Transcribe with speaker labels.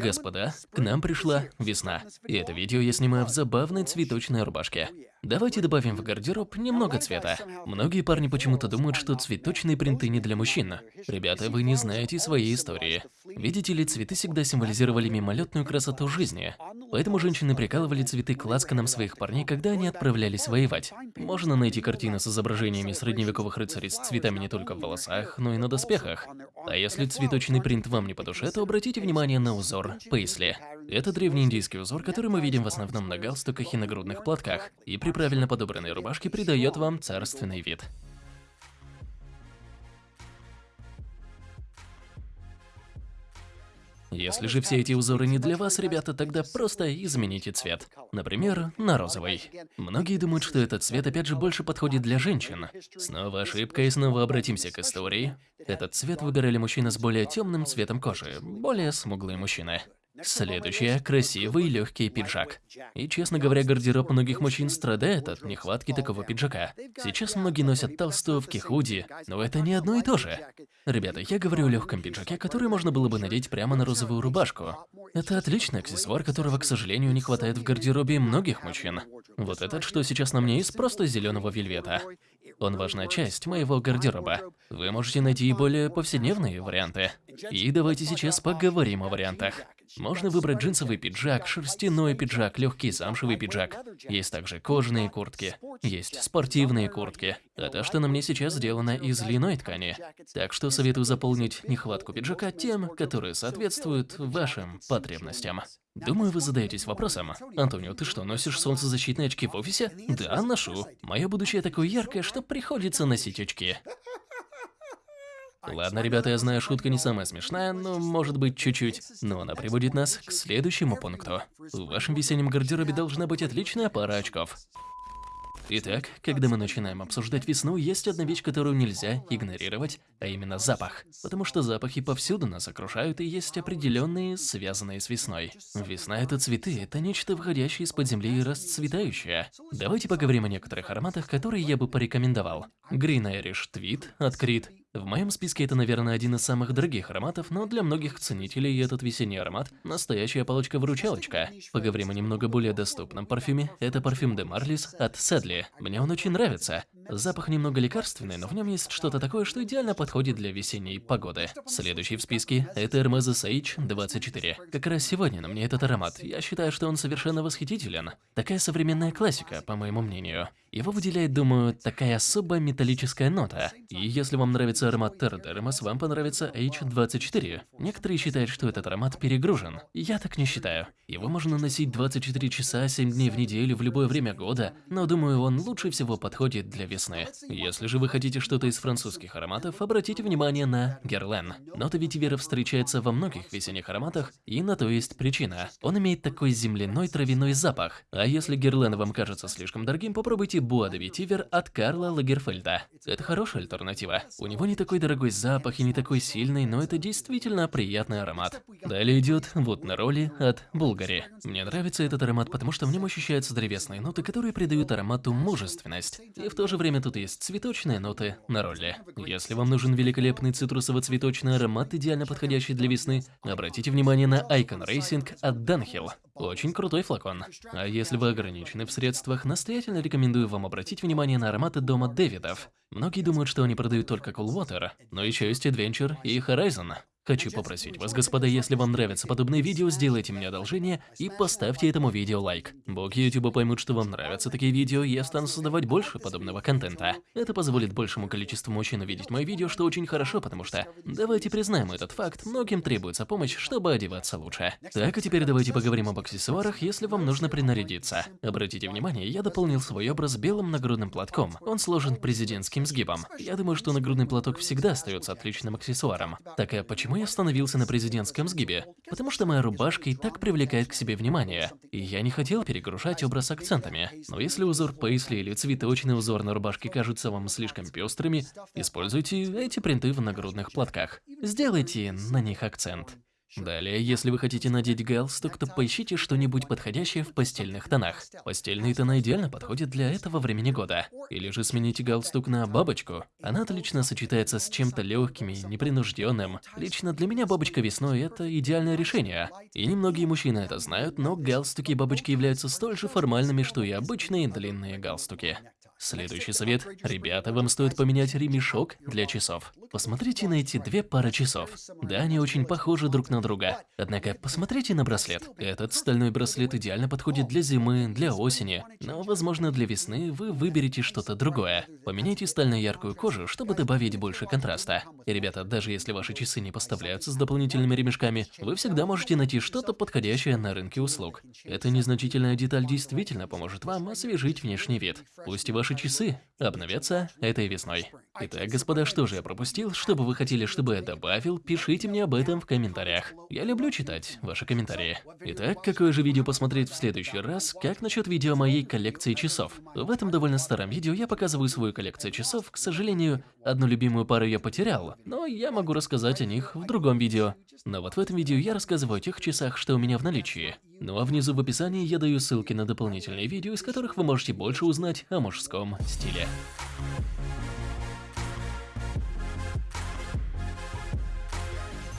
Speaker 1: Господа, к нам пришла весна. И это видео я снимаю в забавной цветочной рубашке. Давайте добавим в гардероб немного цвета. Многие парни почему-то думают, что цветочные принты не для мужчин. Ребята, вы не знаете своей истории. Видите ли, цветы всегда символизировали мимолетную красоту жизни. Поэтому женщины прикалывали цветы к ласканам своих парней, когда они отправлялись воевать. Можно найти картины с изображениями средневековых рыцарей с цветами не только в волосах, но и на доспехах. А если цветочный принт вам не по душе, то обратите внимание на узор пейсли. Это древний индийский узор, который мы видим в основном на галстуках и нагрудных платках, и при правильно подобранной рубашке придает вам царственный вид. Если же все эти узоры не для вас, ребята, тогда просто измените цвет. Например, на розовый. Многие думают, что этот цвет опять же больше подходит для женщин. Снова ошибка и снова обратимся к истории. Этот цвет выбирали мужчины с более темным цветом кожи, более смуглые мужчины. Следующее – красивый легкий пиджак. И, честно говоря, гардероб многих мужчин страдает от нехватки такого пиджака. Сейчас многие носят толстовки, худи, но это не одно и то же. Ребята, я говорю о легком пиджаке, который можно было бы надеть прямо на розовую рубашку. Это отличный аксессуар, которого, к сожалению, не хватает в гардеробе многих мужчин. Вот этот, что сейчас на мне, из просто зеленого вельвета. Он важная часть моего гардероба. Вы можете найти и более повседневные варианты. И давайте сейчас поговорим о вариантах. Можно выбрать джинсовый пиджак, шерстяной пиджак, легкий замшевый пиджак. Есть также кожаные куртки, есть спортивные куртки. А то, что на мне сейчас сделано из льняной ткани. Так что советую заполнить нехватку пиджака тем, которые соответствуют вашим потребностям. Думаю, вы задаетесь вопросом. Антонио, ты что, носишь солнцезащитные очки в офисе? Да, ношу. Мое будущее такое яркое, что приходится носить очки. Ладно, ребята, я знаю, шутка не самая смешная, но может быть чуть-чуть. Но она приводит нас к следующему пункту. В вашем весеннем гардеробе должна быть отличная пара очков. Итак, когда мы начинаем обсуждать весну, есть одна вещь, которую нельзя игнорировать, а именно запах. Потому что запахи повсюду нас окружают и есть определенные, связанные с весной. Весна – это цветы, это нечто выходящее из-под земли и расцветающее. Давайте поговорим о некоторых ароматах, которые я бы порекомендовал. Green Irish Tweed от в моем списке это, наверное, один из самых дорогих ароматов, но для многих ценителей этот весенний аромат – настоящая палочка-выручалочка. Поговорим о немного более доступном парфюме. Это парфюм De Marlis от Sedley. Мне он очень нравится. Запах немного лекарственный, но в нем есть что-то такое, что идеально подходит для весенней погоды. Следующий в списке – это Hermes H24. Как раз сегодня на мне этот аромат. Я считаю, что он совершенно восхитителен. Такая современная классика, по моему мнению. Его выделяет, думаю, такая особая металлическая нота. И если вам нравится аромат Тердермас, вам понравится H24. Некоторые считают, что этот аромат перегружен. Я так не считаю. Его можно носить 24 часа, 7 дней в неделю, в любое время года, но думаю, он лучше всего подходит для весны. Если же вы хотите что-то из французских ароматов, обратите внимание на Герлен. Нота ветивера встречается во многих весенних ароматах, и на то есть причина. Он имеет такой земляной травяной запах. А если Герлен вам кажется слишком дорогим, попробуйте Буа де Ветивер от Карла Лагерфельда. Это хорошая альтернатива. У него не такой дорогой запах и не такой сильный, но это действительно приятный аромат. Далее идет вот на роли от Булгари. Мне нравится этот аромат, потому что в нем ощущаются древесные ноты, которые придают аромату мужественность. И в то же время тут есть цветочные ноты на роли. Если вам нужен великолепный цитрусово-цветочный аромат, идеально подходящий для весны, обратите внимание на Icon Racing от Dunhill. Очень крутой флакон. А если вы ограничены в средствах, настоятельно рекомендую вам обратить внимание на ароматы дома Дэвидов. Многие думают, что они продают только Cool Water, но еще есть Adventure и Horizon. Хочу попросить вас, господа, если вам нравятся подобные видео, сделайте мне одолжение и поставьте этому видео лайк. Боги YouTube поймут, что вам нравятся такие видео, и я стану создавать больше подобного контента. Это позволит большему количеству мужчин увидеть мои видео, что очень хорошо, потому что, давайте признаем этот факт, многим требуется помощь, чтобы одеваться лучше. Так, а теперь давайте поговорим об аксессуарах, если вам нужно принарядиться. Обратите внимание, я дополнил свой образ белым нагрудным платком. Он сложен президентским сгибом. Я думаю, что нагрудный платок всегда остается отличным аксессуаром. Так а почему я остановился на президентском сгибе? Потому что моя рубашка и так привлекает к себе внимание. И я не хотел перегружать образ акцентами. Но если узор пейсли или цветочный узор на рубашке кажутся вам слишком пестрыми, используйте эти принты в нагрудных платках. Сделайте на них акцент. Далее, если вы хотите надеть галстук, то поищите что-нибудь подходящее в постельных тонах. Постельные тона идеально подходят для этого времени года. Или же смените галстук на бабочку. Она отлично сочетается с чем-то легким и непринужденным. Лично для меня бабочка весной – это идеальное решение. И немногие мужчины это знают, но галстуки и бабочки являются столь же формальными, что и обычные длинные галстуки. Следующий совет. Ребята, вам стоит поменять ремешок для часов. Посмотрите на эти две пары часов. Да, они очень похожи друг на друга. Однако, посмотрите на браслет. Этот стальной браслет идеально подходит для зимы, для осени. Но, возможно, для весны вы выберете что-то другое. Поменяйте стально-яркую кожу, чтобы добавить больше контраста. И, ребята, даже если ваши часы не поставляются с дополнительными ремешками, вы всегда можете найти что-то подходящее на рынке услуг. Эта незначительная деталь действительно поможет вам освежить внешний вид. Пусть и ваши Ваши часы обновятся этой весной. Итак, господа, что же я пропустил? Что бы вы хотели, чтобы я добавил, пишите мне об этом в комментариях. Я люблю читать ваши комментарии. Итак, какое же видео посмотреть в следующий раз? Как насчет видео моей коллекции часов? В этом довольно старом видео я показываю свою коллекцию часов. К сожалению, одну любимую пару я потерял, но я могу рассказать о них в другом видео. Но вот в этом видео я рассказываю о тех часах, что у меня в наличии. Ну а внизу в описании я даю ссылки на дополнительные видео, из которых вы можете больше узнать о мужском стиле.